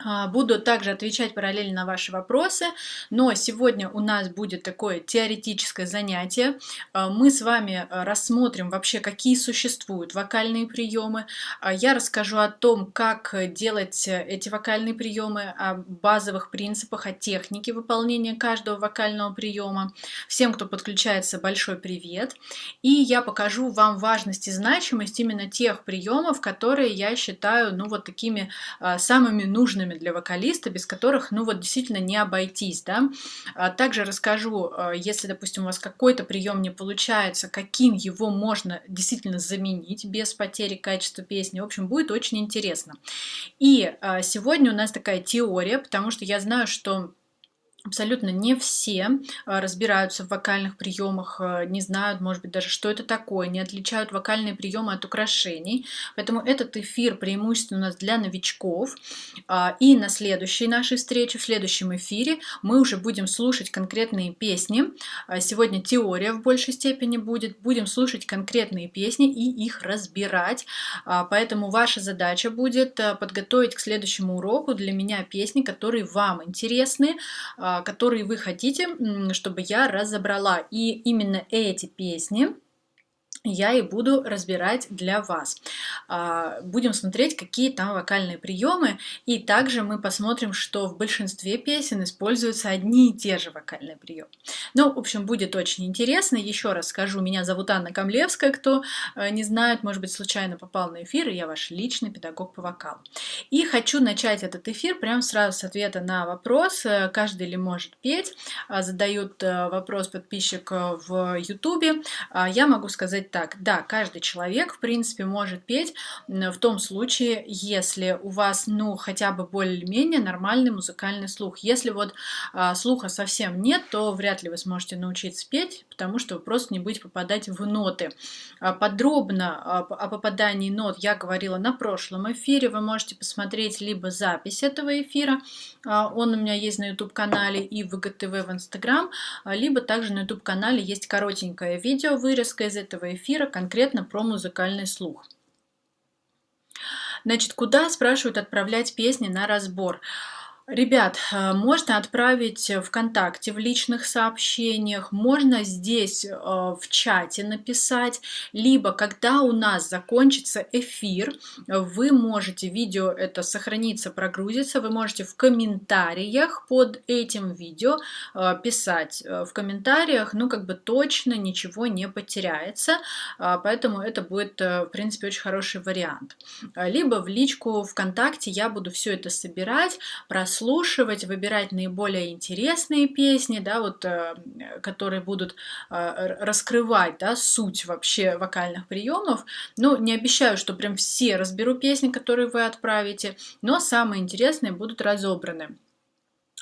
А, буду также отвечать параллельно на ваши вопросы, но сегодня у нас будет такое теоретическое занятие. А, мы с вами а, рассмотрим вообще, какие существуют вокальные приемы. Я расскажу о том, как делать эти вокальные приемы, о базовых принципах, о технике выполнения каждого вокального приема. Всем, кто подключается, большой привет. И я покажу вам важность и значимость именно тех приемов, которые я считаю ну, вот такими самыми нужными важными для вокалиста, без которых, ну вот, действительно не обойтись, да. А также расскажу, э, если, допустим, у вас какой-то прием не получается, каким его можно действительно заменить без потери качества песни. В общем, будет очень интересно. И э, сегодня у нас такая теория, потому что я знаю, что Абсолютно не все а, разбираются в вокальных приемах, а, не знают, может быть, даже что это такое, не отличают вокальные приемы от украшений. Поэтому этот эфир преимущественно у нас для новичков. А, и на следующей нашей встрече, в следующем эфире, мы уже будем слушать конкретные песни. Сегодня теория в большей степени будет. Будем слушать конкретные песни и их разбирать. Поэтому ваша задача будет подготовить к следующему уроку для меня песни, которые вам интересны, которые вы хотите, чтобы я разобрала. И именно эти песни я и буду разбирать для вас. А, будем смотреть, какие там вокальные приемы, и также мы посмотрим, что в большинстве песен используются одни и те же вокальные приемы. Ну, в общем, будет очень интересно. Еще раз скажу, меня зовут Анна Камлевская, кто э, не знает, может быть, случайно попал на эфир, и я ваш личный педагог по вокалу. И хочу начать этот эфир прямо сразу с ответа на вопрос, э, каждый ли может петь. А, задают э, вопрос подписчик в YouTube. А, я могу сказать так, так, да, каждый человек, в принципе, может петь в том случае, если у вас, ну, хотя бы более-менее нормальный музыкальный слух. Если вот а, слуха совсем нет, то вряд ли вы сможете научиться петь, потому что вы просто не будете попадать в ноты. А, подробно о попадании нот я говорила на прошлом эфире. Вы можете посмотреть либо запись этого эфира, а, он у меня есть на YouTube-канале и в ВГТВ в Instagram, а, либо также на YouTube-канале есть коротенькое видео, вырезка из этого эфира, эфира конкретно про музыкальный слух. Значит, куда, спрашивают, отправлять песни на разбор? Ребят, э, можно отправить ВКонтакте в личных сообщениях, можно здесь э, в чате написать, либо когда у нас закончится эфир, вы можете, видео это сохранится, прогрузится, вы можете в комментариях под этим видео э, писать. В комментариях, ну, как бы точно ничего не потеряется, поэтому это будет, в принципе, очень хороший вариант. Либо в личку ВКонтакте я буду все это собирать, прослушивать, прослушивать, выбирать наиболее интересные песни, да, вот, э, которые будут э, раскрывать да, суть вообще вокальных приемов. Ну, не обещаю, что прям все разберу песни, которые вы отправите, но самые интересные будут разобраны.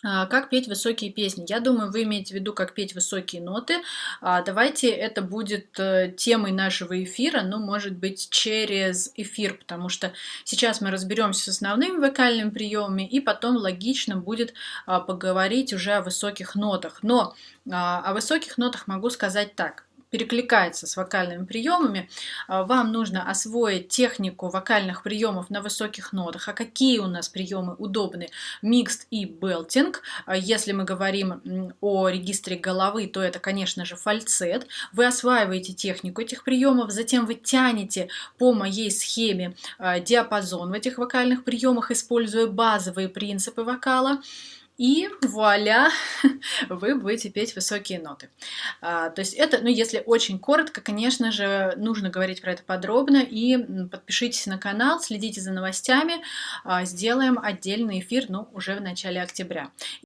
А, как петь высокие песни? Я думаю, вы имеете в виду, как петь высокие ноты. А, давайте это будет э, темой нашего эфира, ну, может быть, через эфир, потому что сейчас мы разберемся с основными вокальными приемами, и потом логично будет а, поговорить уже о высоких нотах. Но о высоких нотах могу сказать так перекликается с вокальными приемами, а, вам нужно освоить технику вокальных приемов на высоких нотах. А какие у нас приемы удобны? Микст и белтинг. А, если мы говорим о регистре головы, то это, конечно же, фальцет. Вы осваиваете технику этих приемов, затем вы тянете по моей схеме а, диапазон в этих вокальных приемах, используя базовые принципы вокала и вуаля, вы будете петь высокие ноты. А, то есть это, ну если очень коротко, конечно же, нужно говорить про это подробно, и подпишитесь на канал, следите за новостями, а, сделаем отдельный эфир, ну, уже в начале октября.